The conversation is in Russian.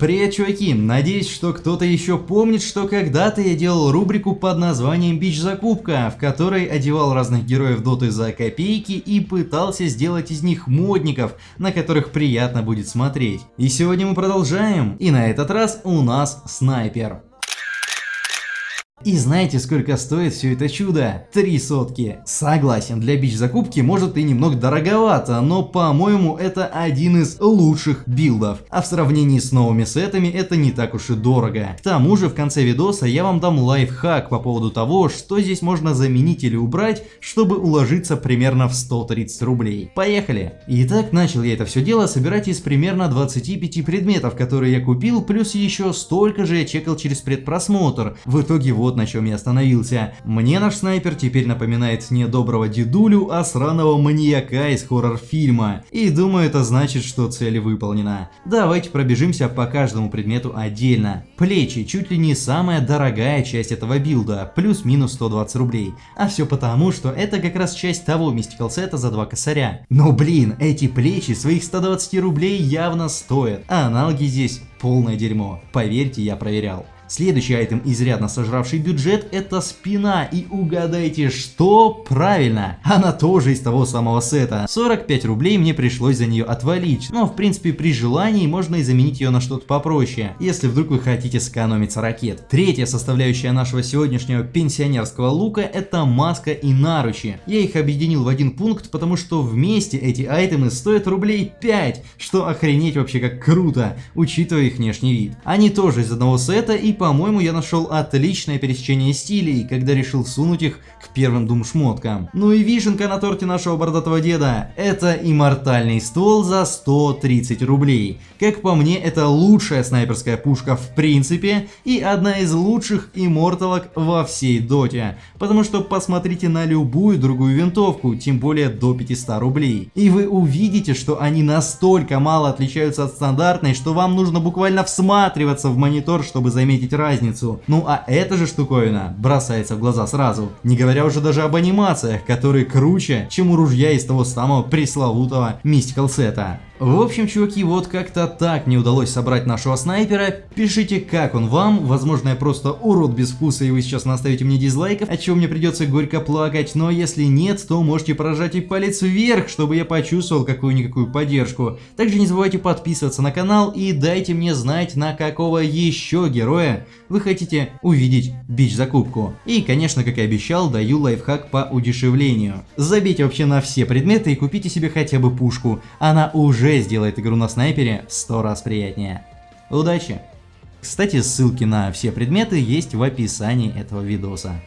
Привет, чуваки! Надеюсь, что кто-то еще помнит, что когда-то я делал рубрику под названием Бич Закупка, в которой одевал разных героев доты за копейки и пытался сделать из них модников, на которых приятно будет смотреть. И сегодня мы продолжаем, и на этот раз у нас снайпер. И знаете, сколько стоит все это чудо? Три сотки. Согласен, для бич-закупки может и немного дороговато, но по-моему это один из лучших билдов. А в сравнении с новыми сетами это не так уж и дорого. К тому же в конце видоса я вам дам лайфхак по поводу того, что здесь можно заменить или убрать, чтобы уложиться примерно в 130 рублей. Поехали! Итак, начал я это все дело собирать из примерно 25 предметов, которые я купил, плюс еще столько же я чекал через предпросмотр. В итоге вот вот на чем я остановился. Мне наш снайпер теперь напоминает не доброго дедулю, а сраного маньяка из хоррор-фильма. И думаю это значит, что цель выполнена. Давайте пробежимся по каждому предмету отдельно. Плечи чуть ли не самая дорогая часть этого билда, плюс-минус 120 рублей. А все потому, что это как раз часть того мистикал сета за 2 косаря. Но блин, эти плечи своих 120 рублей явно стоят, а аналоги здесь полное дерьмо. Поверьте, я проверял. Следующий айтем, изрядно сожравший бюджет, это спина. И угадайте, что? Правильно, она тоже из того самого сета. 45 рублей мне пришлось за нее отвалить, но в принципе при желании можно и заменить ее на что-то попроще, если вдруг вы хотите сэкономить ракет. Третья составляющая нашего сегодняшнего пенсионерского лука это маска и наручи. Я их объединил в один пункт, потому что вместе эти айтемы стоят рублей 5, что охренеть вообще как круто, учитывая их внешний вид. Они тоже из одного сета и по-моему, я нашел отличное пересечение стилей, когда решил сунуть их к первым дум шмоткам. Ну и вишенка на торте нашего бородатого деда. Это иммортальный ствол за 130 рублей. Как по мне, это лучшая снайперская пушка в принципе и одна из лучших имморталок во всей доте. Потому что посмотрите на любую другую винтовку, тем более до 500 рублей. И вы увидите, что они настолько мало отличаются от стандартной, что вам нужно буквально всматриваться в монитор, чтобы заметить заметить разницу. Ну а эта же штуковина бросается в глаза сразу. Не говоря уже даже об анимациях, которые круче, чем у ружья из того самого пресловутого Mystical сета. В общем, чуваки, вот как-то так не удалось собрать нашего снайпера. Пишите, как он вам. Возможно, я просто урод без вкуса, и вы сейчас наставите мне дизлайков, от чего мне придется горько плакать. Но если нет, то можете прожать и палец вверх, чтобы я почувствовал какую-никакую поддержку. Также не забывайте подписываться на канал и дайте мне знать, на какого еще героя вы хотите увидеть бич-закупку. И, конечно, как и обещал, даю лайфхак по удешевлению. Забейте вообще на все предметы и купите себе хотя бы пушку. Она уже уже сделает игру на снайпере в 100 раз приятнее. Удачи! Кстати, ссылки на все предметы есть в описании этого видоса.